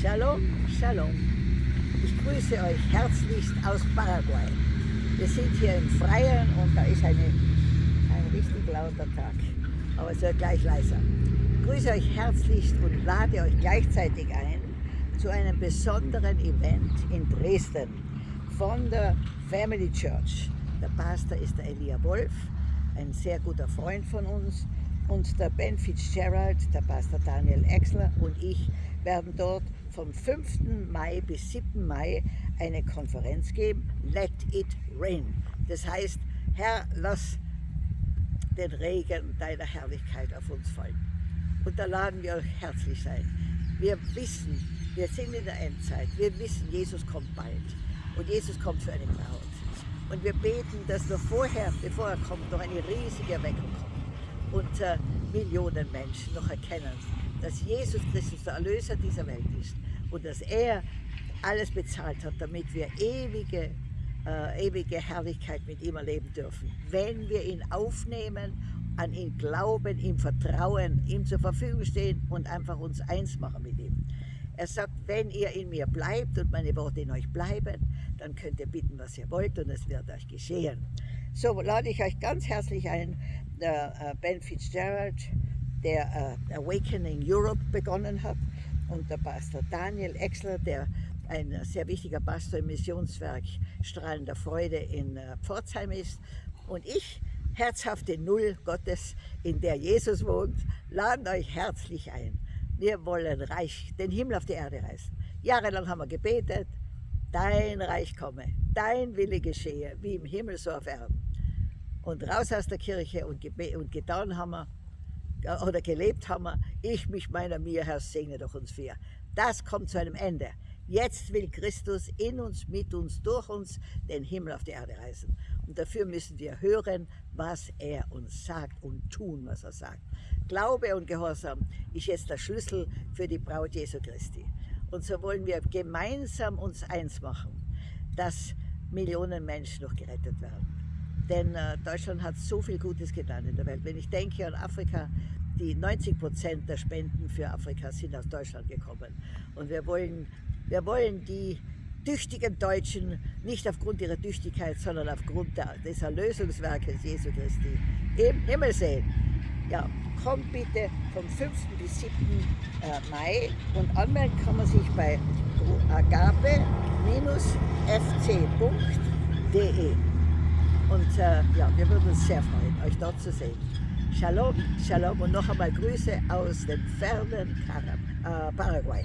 Shalom, Shalom. Ich grüße euch herzlichst aus Paraguay. Wir sind hier im Freien und da ist eine, ein richtig lauter Tag, aber es wird gleich leiser. Ich grüße euch herzlichst und lade euch gleichzeitig ein zu einem besonderen Event in Dresden von der Family Church. Der Pastor ist der Elia Wolf, ein sehr guter Freund von uns und der Ben Fitzgerald, der Pastor Daniel Exler und ich werden dort vom 5. Mai bis 7. Mai eine Konferenz geben, Let It Rain. Das heißt, Herr, lass den Regen deiner Herrlichkeit auf uns fallen. Und da laden wir euch herzlich sein. Wir wissen, wir sind in der Endzeit, wir wissen, Jesus kommt bald. Und Jesus kommt für eine Braut. Und wir beten, dass noch vorher, bevor er kommt, noch eine riesige Erweckung kommt äh, Millionen Menschen noch erkennen, dass Jesus Christus der Erlöser dieser Welt ist und dass er alles bezahlt hat, damit wir ewige, äh, ewige Herrlichkeit mit ihm erleben dürfen. Wenn wir ihn aufnehmen, an ihn glauben, ihm vertrauen, ihm zur Verfügung stehen und einfach uns eins machen mit ihm. Er sagt, wenn ihr in mir bleibt und meine Worte in euch bleiben, dann könnt ihr bitten, was ihr wollt und es wird euch geschehen. So lade ich euch ganz herzlich ein, der äh, Ben Fitzgerald, der äh, Awakening Europe begonnen hat und der Pastor Daniel Exler, der ein sehr wichtiger Pastor im Missionswerk Strahlender Freude in äh, Pforzheim ist und ich, herzhafte Null Gottes, in der Jesus wohnt, laden euch herzlich ein. Wir wollen Reich, den Himmel auf die Erde reißen. Jahrelang haben wir gebetet, dein Reich komme, dein Wille geschehe, wie im Himmel so auf Erden. Und raus aus der Kirche und, und getan haben wir, oder gelebt haben wir, ich mich meiner mir, Herr, segne doch uns vier. Das kommt zu einem Ende. Jetzt will Christus in uns, mit uns, durch uns den Himmel auf die Erde reißen. Und dafür müssen wir hören, was er uns sagt und tun, was er sagt. Glaube und Gehorsam ist jetzt der Schlüssel für die Braut Jesu Christi. Und so wollen wir gemeinsam uns eins machen, dass Millionen Menschen noch gerettet werden. Denn äh, Deutschland hat so viel Gutes getan in der Welt. Wenn ich denke an Afrika, die 90 Prozent der Spenden für Afrika sind aus Deutschland gekommen. Und wir wollen, wir wollen die tüchtigen Deutschen nicht aufgrund ihrer Tüchtigkeit, sondern aufgrund der, des Erlösungswerkes Jesu Christi im Himmel sehen. Ja, kommt bitte vom 5. bis 7. Äh, Mai und anmelden kann man sich bei agape-fc.de. Und äh, ja, wir würden uns sehr freuen, euch dort zu sehen. Shalom, Shalom und noch einmal Grüße aus dem fernen äh, Paraguay.